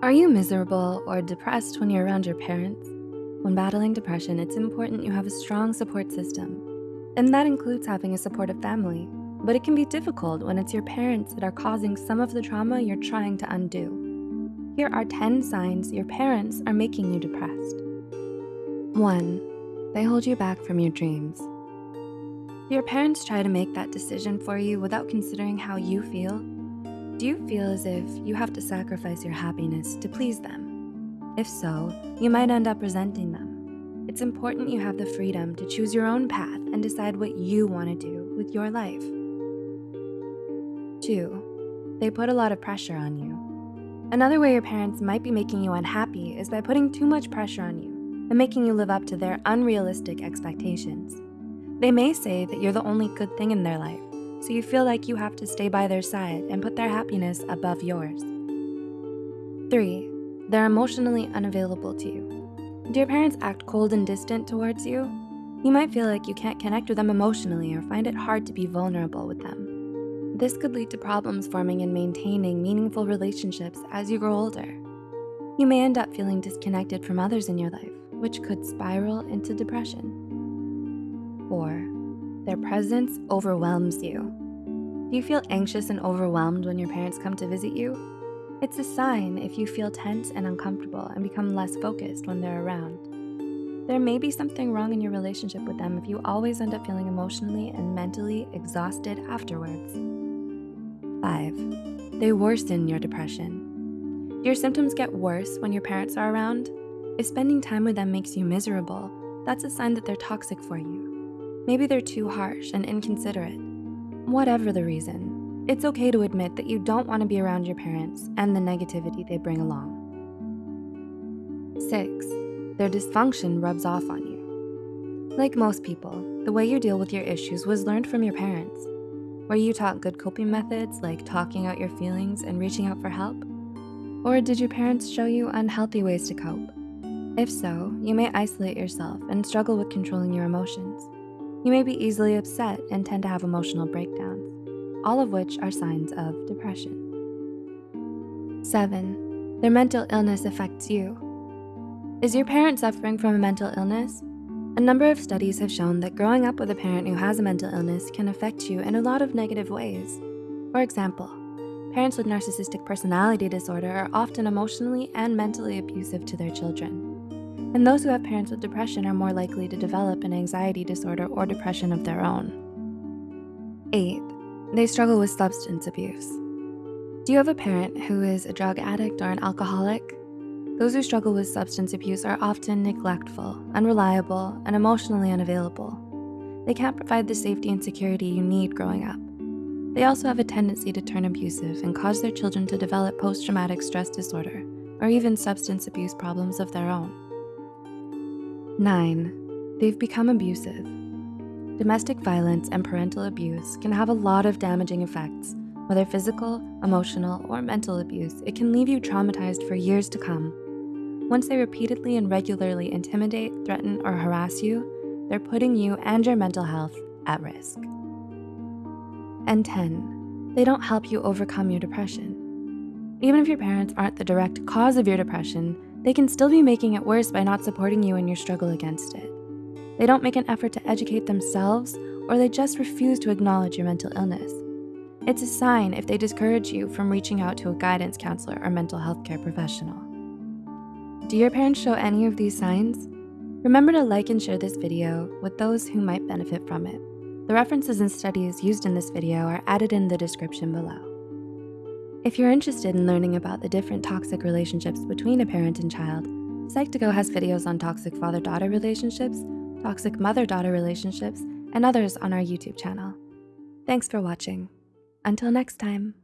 Are you miserable or depressed when you're around your parents? When battling depression, it's important you have a strong support system. And that includes having a supportive family. But it can be difficult when it's your parents that are causing some of the trauma you're trying to undo. Here are 10 signs your parents are making you depressed. One, they hold you back from your dreams. Your parents try to make that decision for you without considering how you feel? Do you feel as if you have to sacrifice your happiness to please them? If so, you might end up resenting them. It's important you have the freedom to choose your own path and decide what you wanna do with your life. Two, they put a lot of pressure on you. Another way your parents might be making you unhappy is by putting too much pressure on you and making you live up to their unrealistic expectations. They may say that you're the only good thing in their life, so you feel like you have to stay by their side and put their happiness above yours. Three, they're emotionally unavailable to you. Do your parents act cold and distant towards you? You might feel like you can't connect with them emotionally or find it hard to be vulnerable with them. This could lead to problems forming and maintaining meaningful relationships as you grow older. You may end up feeling disconnected from others in your life, which could spiral into depression. Four, their presence overwhelms you. Do you feel anxious and overwhelmed when your parents come to visit you? It's a sign if you feel tense and uncomfortable and become less focused when they're around. There may be something wrong in your relationship with them if you always end up feeling emotionally and mentally exhausted afterwards. Five, they worsen your depression. Do your symptoms get worse when your parents are around? If spending time with them makes you miserable, that's a sign that they're toxic for you. Maybe they're too harsh and inconsiderate. Whatever the reason, it's okay to admit that you don't wanna be around your parents and the negativity they bring along. Six, their dysfunction rubs off on you. Like most people, the way you deal with your issues was learned from your parents. Were you taught good coping methods like talking out your feelings and reaching out for help? Or did your parents show you unhealthy ways to cope? If so, you may isolate yourself and struggle with controlling your emotions. You may be easily upset and tend to have emotional breakdowns, all of which are signs of depression. Seven, their mental illness affects you. Is your parent suffering from a mental illness? A number of studies have shown that growing up with a parent who has a mental illness can affect you in a lot of negative ways. For example, parents with narcissistic personality disorder are often emotionally and mentally abusive to their children and those who have parents with depression are more likely to develop an anxiety disorder or depression of their own. Eight, they struggle with substance abuse. Do you have a parent who is a drug addict or an alcoholic? Those who struggle with substance abuse are often neglectful, unreliable, and emotionally unavailable. They can't provide the safety and security you need growing up. They also have a tendency to turn abusive and cause their children to develop post-traumatic stress disorder or even substance abuse problems of their own. Nine, they've become abusive. Domestic violence and parental abuse can have a lot of damaging effects. Whether physical, emotional, or mental abuse, it can leave you traumatized for years to come. Once they repeatedly and regularly intimidate, threaten, or harass you, they're putting you and your mental health at risk. And 10, they don't help you overcome your depression. Even if your parents aren't the direct cause of your depression, they can still be making it worse by not supporting you in your struggle against it. They don't make an effort to educate themselves or they just refuse to acknowledge your mental illness. It's a sign if they discourage you from reaching out to a guidance counselor or mental health care professional. Do your parents show any of these signs? Remember to like and share this video with those who might benefit from it. The references and studies used in this video are added in the description below. If you're interested in learning about the different toxic relationships between a parent and child, Psych2Go has videos on toxic father-daughter relationships, toxic mother-daughter relationships, and others on our YouTube channel. Thanks for watching. Until next time.